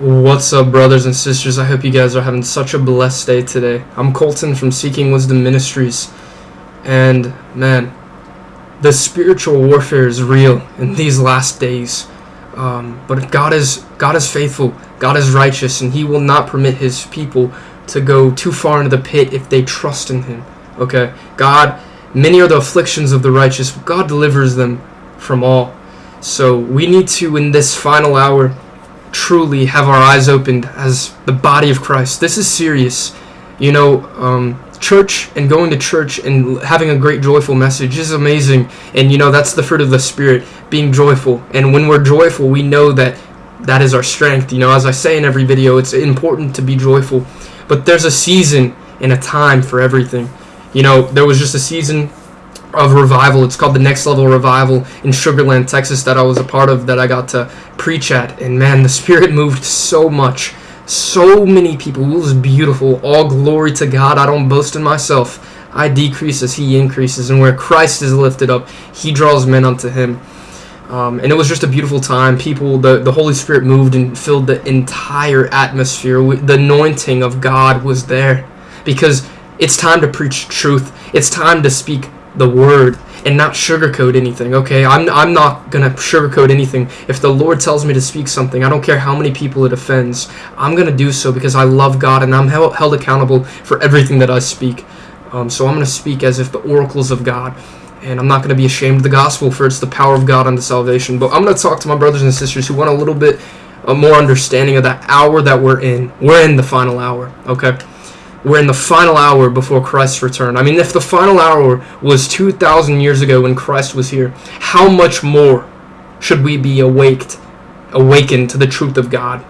What's up, brothers and sisters? I hope you guys are having such a blessed day today. I'm Colton from Seeking Wisdom Ministries, and man, the spiritual warfare is real in these last days. Um, but God is God is faithful, God is righteous, and He will not permit His people to go too far into the pit if they trust in Him. Okay, God, many are the afflictions of the righteous, but God delivers them from all. So we need to, in this final hour truly have our eyes opened as the body of Christ. This is serious. You know, um, church and going to church and having a great joyful message is amazing. And, you know, that's the fruit of the Spirit, being joyful. And when we're joyful, we know that that is our strength. You know, as I say in every video, it's important to be joyful. But there's a season and a time for everything. You know, there was just a season of revival. It's called the Next Level Revival in Sugar Land, Texas, that I was a part of, that I got to preach at. And man, the Spirit moved so much. So many people. It was beautiful. All glory to God. I don't boast in myself. I decrease as He increases. And where Christ is lifted up, He draws men unto Him. Um, and it was just a beautiful time. People, the, the Holy Spirit moved and filled the entire atmosphere. The anointing of God was there because it's time to preach truth. It's time to speak the word and not sugarcoat anything. Okay, I'm I'm not gonna sugarcoat anything. If the Lord tells me to speak something, I don't care how many people it offends. I'm gonna do so because I love God and I'm held, held accountable for everything that I speak. Um, so I'm gonna speak as if the oracles of God, and I'm not gonna be ashamed of the gospel, for it's the power of God unto salvation. But I'm gonna talk to my brothers and sisters who want a little bit uh, more understanding of that hour that we're in. We're in the final hour. Okay we're in the final hour before Christ's return. I mean, if the final hour was 2,000 years ago when Christ was here, how much more should we be awaked, awakened to the truth of God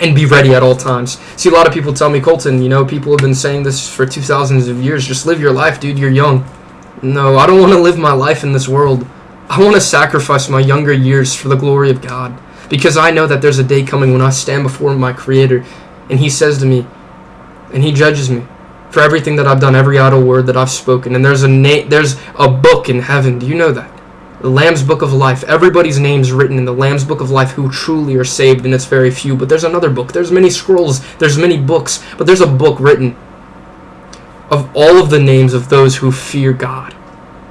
and be ready at all times? See, a lot of people tell me, Colton, you know, people have been saying this for 2,000s of years. Just live your life, dude. You're young. No, I don't want to live my life in this world. I want to sacrifice my younger years for the glory of God because I know that there's a day coming when I stand before my Creator and He says to me, and he judges me for everything that I've done, every idle word that I've spoken. And there's a na- there's a book in heaven. Do you know that? The Lamb's Book of Life. Everybody's name's written in the Lamb's Book of Life who truly are saved, and it's very few. But there's another book. There's many scrolls. There's many books. But there's a book written of all of the names of those who fear God.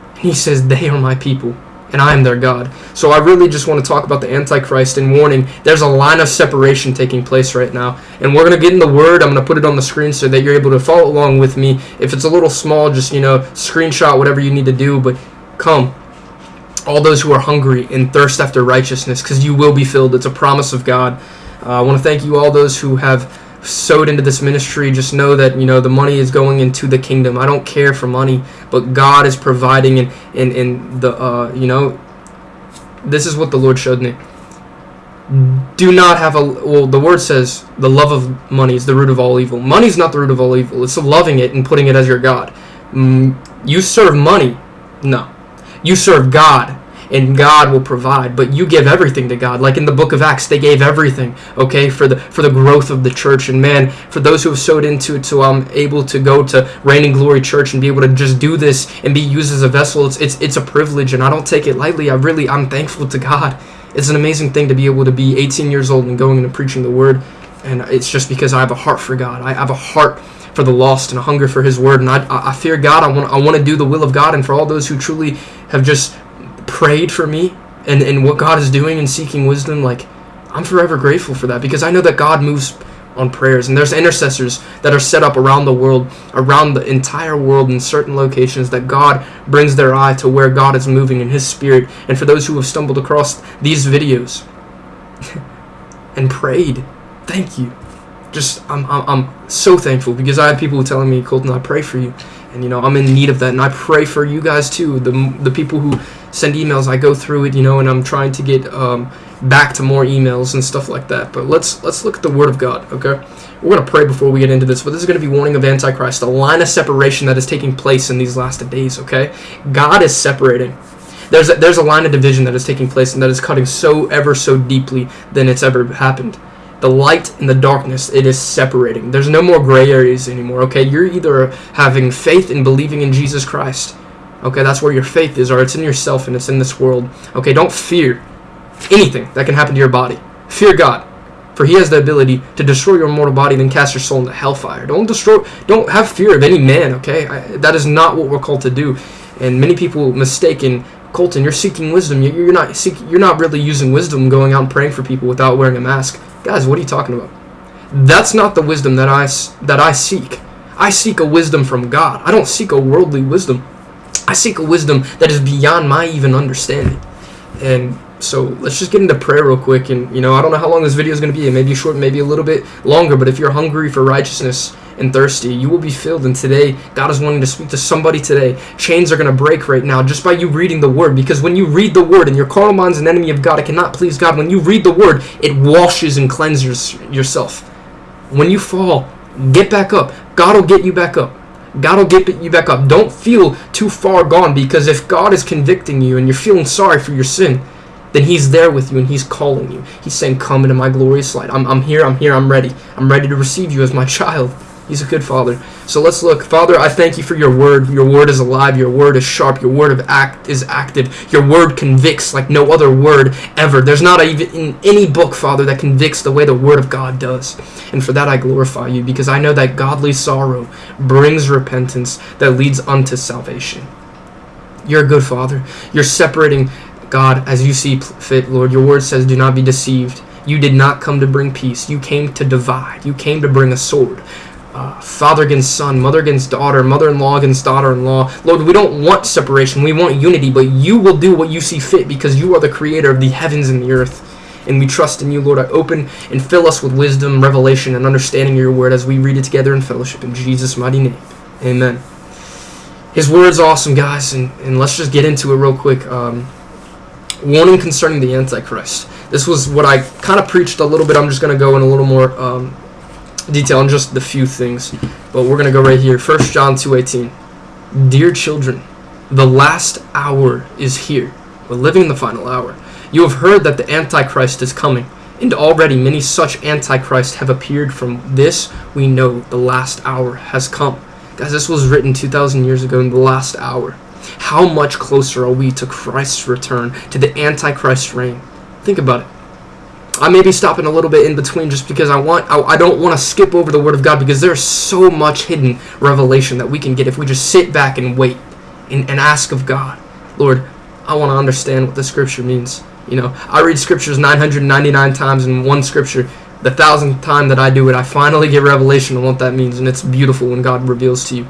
And he says, They are my people and I am their God. So I really just want to talk about the Antichrist and warning there's a line of separation taking place right now. And we're going to get in the Word. I'm going to put it on the screen so that you're able to follow along with me. If it's a little small, just, you know, screenshot whatever you need to do. But come, all those who are hungry and thirst after righteousness, because you will be filled. It's a promise of God. Uh, I want to thank you all those who have sowed into this ministry, just know that you know the money is going into the kingdom. I don't care for money, but God is providing, and and, and the uh, you know, this is what the Lord showed me. Do not have a well. The word says the love of money is the root of all evil. Money is not the root of all evil. It's loving it and putting it as your god. Mm, you serve money, no. You serve God and God will provide. But you give everything to God. Like in the book of Acts, they gave everything, okay, for the for the growth of the church. And man, for those who have sowed into it, so I'm um, able to go to Reigning Glory Church and be able to just do this and be used as a vessel. It's it's it's a privilege, and I don't take it lightly. I really I'm thankful to God. It's an amazing thing to be able to be 18 years old and going and preaching the word. And it's just because I have a heart for God. I have a heart for the lost and a hunger for His word. And I, I fear God. I want I want to do the will of God. And for all those who truly have just prayed for me and, and what God is doing and seeking wisdom, like I'm forever grateful for that because I know that God moves on prayers and there's intercessors that are set up around the world, around the entire world in certain locations that God brings their eye to where God is moving in his spirit. And for those who have stumbled across these videos and prayed, thank you. Just I'm, I'm, I'm so thankful because I had people telling me, Colton, I pray for you. And you know, I'm in need of that and I pray for you guys too, the the people who send emails. I go through it, you know, and I'm trying to get um, back to more emails and stuff like that. But let's let's look at the Word of God, okay? We're gonna pray before we get into this, but this is gonna be warning of Antichrist, a line of separation that is taking place in these last days, okay? God is separating. There's a, there's a line of division that is taking place and that is cutting so ever so deeply than it's ever happened. The light and the darkness, it is separating. There's no more gray areas anymore, okay? You're either having faith and believing in Jesus Christ, Okay, that's where your faith is, or it's in yourself and it's in this world. Okay, don't fear anything that can happen to your body. Fear God. For he has the ability to destroy your mortal body, then cast your soul into hellfire. Don't destroy. Don't have fear of any man. Okay, I, that is not what we're called to do. And many people mistaken Colton. You're seeking wisdom. You're not seeking. You're not really using wisdom, going out and praying for people without wearing a mask. Guys, what are you talking about? That's not the wisdom that I that I seek. I seek a wisdom from God. I don't seek a worldly wisdom. I seek a wisdom that is beyond my even understanding. And so let's just get into prayer real quick. And, you know, I don't know how long this video is going to be. It may be short, maybe a little bit longer. But if you're hungry for righteousness and thirsty, you will be filled. And today, God is wanting to speak to somebody today. Chains are going to break right now just by you reading the Word. Because when you read the Word and your carnal mind's an enemy of God, it cannot please God. When you read the Word, it washes and cleanses yourself. When you fall, get back up. God will get you back up. God will get you back up. Don't feel too far gone because if God is convicting you and you're feeling sorry for your sin, then he's there with you and he's calling you. He's saying, Come into my glorious light. I'm, I'm here, I'm here, I'm ready. I'm ready to receive you as my child. He's a good father. So let's look. Father, I thank you for your word. Your word is alive. Your word is sharp. Your word of act is active. Your word convicts like no other word ever. There's not even in any book, Father, that convicts the way the word of God does. And for that I glorify you because I know that godly sorrow brings repentance that leads unto salvation. You're a good father. You're separating God as you see fit, Lord. Your word says, Do not be deceived. You did not come to bring peace. You came to divide. You came to bring a sword father against son, mother against daughter, mother-in-law against daughter-in-law. Lord, we don't want separation. We want unity, but you will do what you see fit because you are the creator of the heavens and the earth. And we trust in you, Lord. I open and fill us with wisdom, revelation, and understanding your word as we read it together in fellowship. In Jesus' mighty name. Amen. His word's awesome, guys, and, and let's just get into it real quick. Um, warning concerning the Antichrist. This was what I kind of preached a little bit. I'm just going to go in a little more um, detail on just the few things, but we're gonna go right here. First John 2:18. Dear children, the last hour is here. We're living in the final hour. You have heard that the Antichrist is coming, and already many such Antichrists have appeared. From this, we know the last hour has come. Guys, this was written 2,000 years ago in the last hour. How much closer are we to Christ's return, to the Antichrist reign? Think about it. I may be stopping a little bit in between just because I want I, I don't want to skip over the Word of God because there's so much hidden revelation that we can get if we just sit back and wait and, and ask of God, Lord, I want to understand what the Scripture means. You know, I read Scriptures 999 times in one Scripture. The thousandth time that I do it, I finally get revelation on what that means, and it's beautiful when God reveals to you.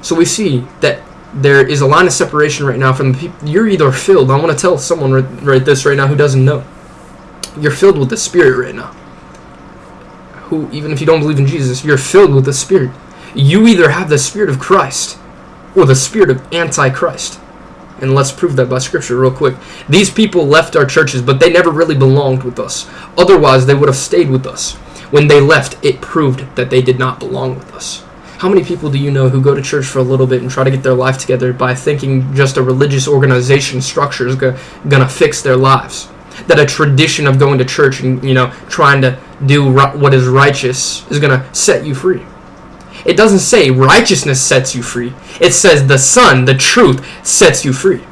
So we see that there is a line of separation right now from the people. You're either filled. I want to tell someone right, right this right now who doesn't know you're filled with the Spirit right now. Who, even if you don't believe in Jesus, you're filled with the Spirit. You either have the Spirit of Christ or the Spirit of Antichrist. And let's prove that by Scripture real quick. These people left our churches, but they never really belonged with us. Otherwise, they would have stayed with us. When they left, it proved that they did not belong with us. How many people do you know who go to church for a little bit and try to get their life together by thinking just a religious organization structure is going to fix their lives? That a tradition of going to church and you know trying to do what is righteous is going to set you free. It doesn't say righteousness sets you free. It says the Son, the truth, sets you free.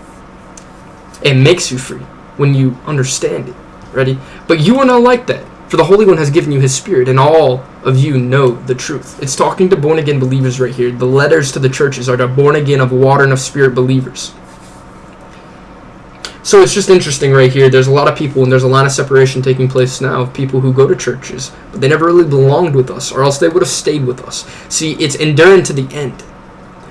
It makes you free when you understand it. Ready? But you are not like that. For the Holy One has given you His Spirit, and all of you know the truth. It's talking to born again believers right here. The letters to the churches are to born again of water and of spirit believers. So it's just interesting right here. There's a lot of people, and there's a line of separation taking place now of people who go to churches, but they never really belonged with us, or else they would have stayed with us. See, it's enduring to the end.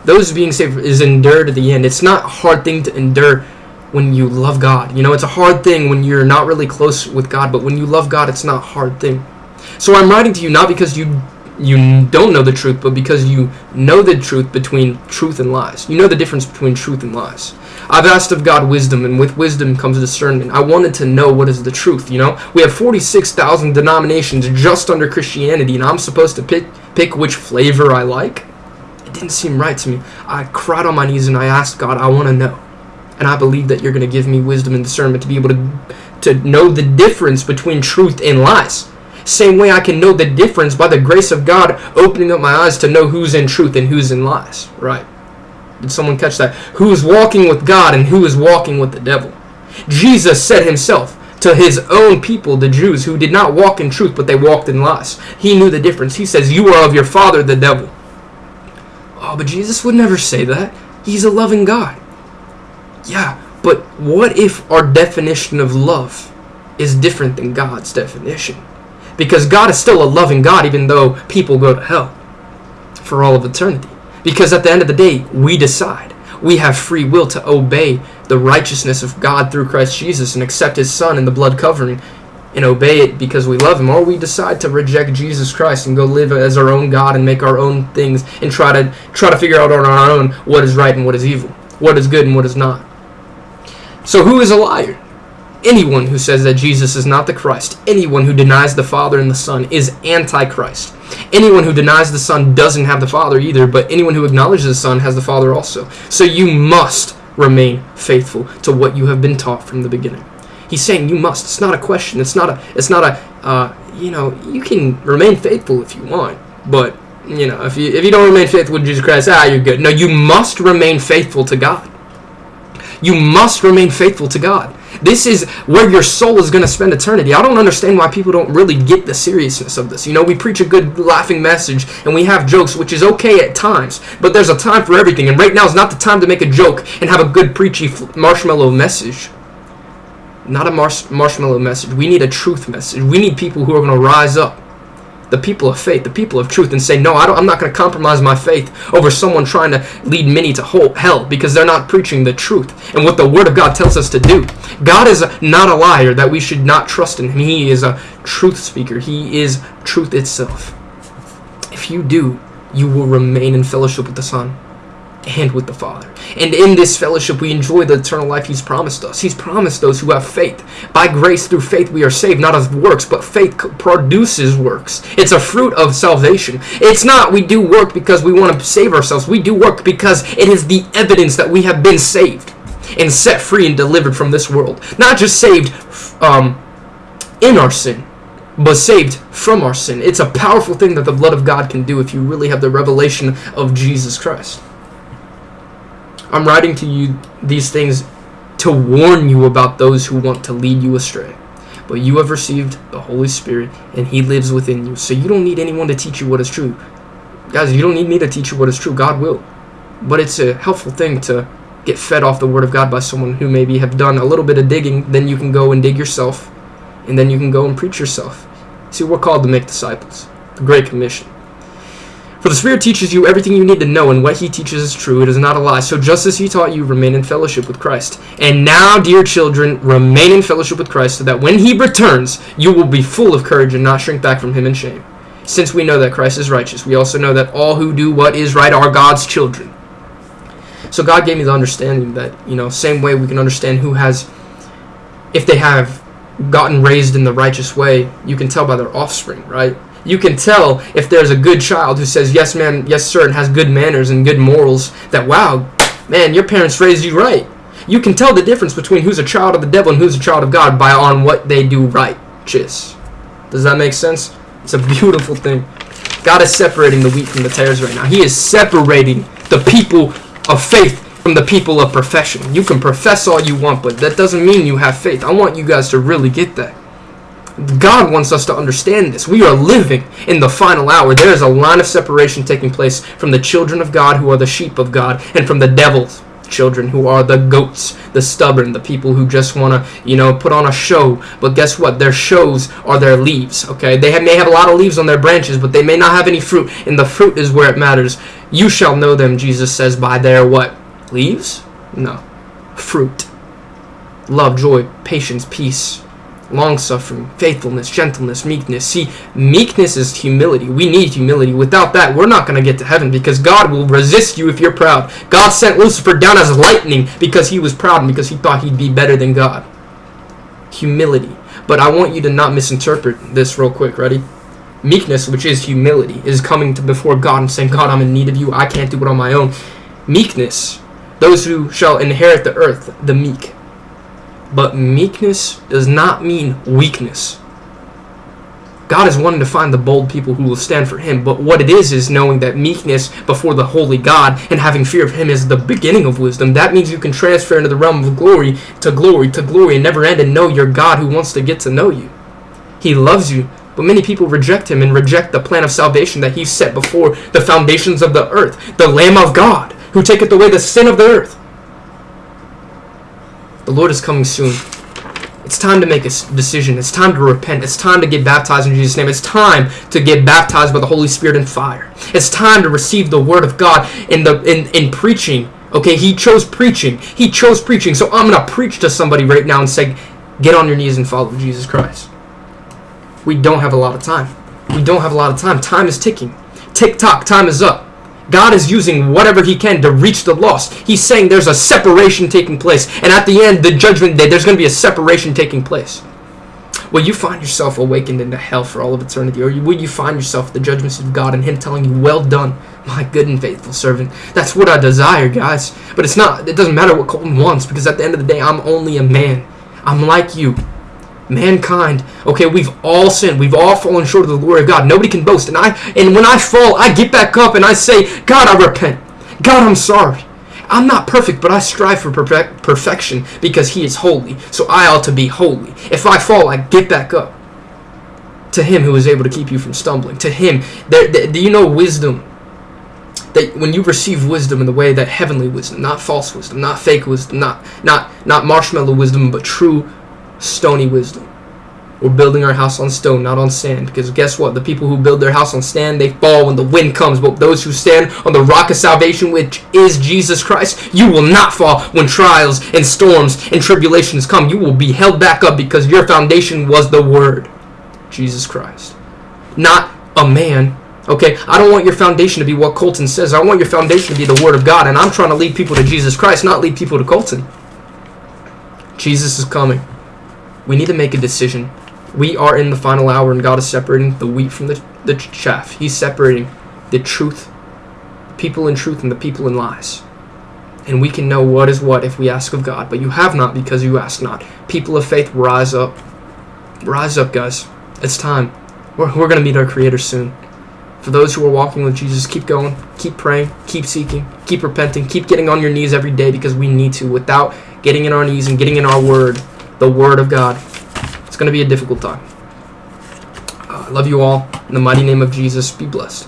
Those being saved is endure to the end. It's not a hard thing to endure when you love God. You know, it's a hard thing when you're not really close with God, but when you love God, it's not a hard thing. So I'm writing to you not because you you don't know the truth, but because you know the truth between truth and lies. You know the difference between truth and lies. I've asked of God wisdom, and with wisdom comes discernment. I wanted to know what is the truth, you know? We have 46,000 denominations just under Christianity, and I'm supposed to pick, pick which flavor I like? It didn't seem right to me. I cried on my knees and I asked God, I want to know. And I believe that you're going to give me wisdom and discernment to be able to, to know the difference between truth and lies. Same way I can know the difference by the grace of God opening up my eyes to know who's in truth and who's in lies. Right. Did someone catch that? Who is walking with God and who is walking with the devil? Jesus said himself, to his own people, the Jews, who did not walk in truth, but they walked in lies. He knew the difference. He says, You are of your father, the devil. Oh, but Jesus would never say that. He's a loving God. Yeah, but what if our definition of love is different than God's definition? Because God is still a loving God, even though people go to hell for all of eternity. Because at the end of the day, we decide. We have free will to obey the righteousness of God through Christ Jesus and accept His Son in the blood covering and obey it because we love Him, or we decide to reject Jesus Christ and go live as our own God and make our own things and try to try to figure out on our own what is right and what is evil, what is good and what is not. So who is a liar? Anyone who says that Jesus is not the Christ, anyone who denies the Father and the Son is antichrist. Anyone who denies the Son doesn't have the Father either, but anyone who acknowledges the Son has the Father also. So you must remain faithful to what you have been taught from the beginning. He's saying you must. It's not a question. It's not a. It's not a. Uh, you know, you can remain faithful if you want, but you know, if you if you don't remain faithful to Jesus Christ, ah, you're good. No, you must remain faithful to God. You must remain faithful to God. This is where your soul is going to spend eternity. I don't understand why people don't really get the seriousness of this. You know, we preach a good laughing message and we have jokes, which is okay at times, but there's a time for everything. And right now is not the time to make a joke and have a good preachy marshmallow message. Not a marsh- marshmallow message. We need a truth message. We need people who are going to rise up the people of faith, the people of truth, and say, no, I am not going to compromise my faith over someone trying to lead many to hell because they're not preaching the truth and what the Word of God tells us to do. God is not a liar that we should not trust in Him. He is a truth speaker. He is truth itself. If you do, you will remain in fellowship with the Son and with the Father. And in this fellowship, we enjoy the eternal life He's promised us. He's promised those who have faith. By grace through faith, we are saved, not of works, but faith produces works. It's a fruit of salvation. It's not we do work because we want to save ourselves. We do work because it is the evidence that we have been saved and set free and delivered from this world. Not just saved um, in our sin, but saved from our sin. It's a powerful thing that the blood of God can do if you really have the revelation of Jesus Christ. I'm writing to you these things to warn you about those who want to lead you astray. But you have received the Holy Spirit, and He lives within you. So you don't need anyone to teach you what is true. Guys, you don't need me to teach you what is true. God will. But it's a helpful thing to get fed off the Word of God by someone who maybe have done a little bit of digging. Then you can go and dig yourself, and then you can go and preach yourself. See, we're called to make disciples. The Great Commission. For the Spirit teaches you everything you need to know, and what He teaches is true. It is not a lie. So just as He taught you, remain in fellowship with Christ. And now, dear children, remain in fellowship with Christ, so that when He returns, you will be full of courage and not shrink back from Him in shame. Since we know that Christ is righteous, we also know that all who do what is right are God's children. So God gave me the understanding that, you know, same way we can understand who has, if they have gotten raised in the righteous way, you can tell by their offspring, right? You can tell if there's a good child who says yes man yes sir and has good manners and good morals that wow man your parents raised you right. You can tell the difference between who's a child of the devil and who's a child of god by on what they do right Cheers. does that make sense? It's a beautiful thing. God is separating the wheat from the tares right now. He is separating the people of faith from the people of profession. You can profess all you want but that doesn't mean you have faith. I want you guys to really get that God wants us to understand this. We are living in the final hour. There is a line of separation taking place from the children of God who are the sheep of God and from the devil's children who are the goats, the stubborn, the people who just want to, you know, put on a show. But guess what? Their shows are their leaves, okay? They have, may have a lot of leaves on their branches, but they may not have any fruit, and the fruit is where it matters. You shall know them, Jesus says, by their what? Leaves? No. Fruit. Love, joy, patience, peace, long suffering, faithfulness, gentleness, meekness. See, meekness is humility. We need humility. Without that, we're not going to get to heaven because God will resist you if you're proud. God sent Lucifer down as lightning because he was proud and because he thought he'd be better than God. Humility. But I want you to not misinterpret this real quick. Ready? Meekness, which is humility, is coming to before God and saying, God, I'm in need of you. I can't do it on my own. Meekness, those who shall inherit the earth, the meek but meekness does not mean weakness. God is wanting to find the bold people who will stand for Him. But what it is is knowing that meekness before the holy God and having fear of Him is the beginning of wisdom. That means you can transfer into the realm of glory to glory to glory and never end and know your God who wants to get to know you. He loves you, but many people reject Him and reject the plan of salvation that He set before the foundations of the earth, the Lamb of God, who taketh away the sin of the earth. The Lord is coming soon. It's time to make a decision. It's time to repent. It's time to get baptized in Jesus' name. It's time to get baptized by the Holy Spirit and fire. It's time to receive the Word of God in the in, in preaching. Okay, He chose preaching. He chose preaching. So I'm gonna preach to somebody right now and say, get on your knees and follow Jesus Christ. We don't have a lot of time. We don't have a lot of time. Time is ticking. Tick tock. Time is up. God is using whatever he can to reach the lost. He's saying there's a separation taking place. And at the end, the judgment day, there's going to be a separation taking place. Will you find yourself awakened into hell for all of eternity? Or will you find yourself the judgments of God and Him telling you, Well done, my good and faithful servant? That's what I desire, guys. But it's not, it doesn't matter what Colton wants because at the end of the day, I'm only a man. I'm like you mankind. Okay we've all sinned. We've all fallen short of the glory of god. Nobody can boast. And i and when i fall i get back up and i say god i repent. God i'm sorry. I'm not perfect but i strive for perfect, perfection because he is holy. So i ought to be holy. If i fall i get back up to him who is able to keep you from stumbling. To him. Do you know wisdom? That when you receive wisdom in the way that heavenly wisdom not false wisdom not fake wisdom not not not marshmallow wisdom but true stony wisdom. We're building our house on stone, not on sand. Because guess what? The people who build their house on sand, they fall when the wind comes. But those who stand on the rock of salvation, which is Jesus Christ, you will not fall when trials and storms and tribulations come. You will be held back up because your foundation was the Word, Jesus Christ. Not a man. Okay, I don't want your foundation to be what Colton says. I want your foundation to be the Word of God. And I'm trying to lead people to Jesus Christ, not lead people to Colton. Jesus is coming. We need to make a decision. We are in the final hour, and God is separating the wheat from the, the chaff. He's separating the truth, people in truth, and the people in lies. And we can know what is what if we ask of God. But you have not because you ask not. People of faith, rise up. Rise up, guys. It's time. We're, we're going to meet our Creator soon. For those who are walking with Jesus, keep going, keep praying, keep seeking, keep repenting, keep getting on your knees every day because we need to. Without getting in our knees and getting in our word, the Word of God. It's going to be a difficult time. Uh, I love you all. In the mighty name of Jesus, be blessed.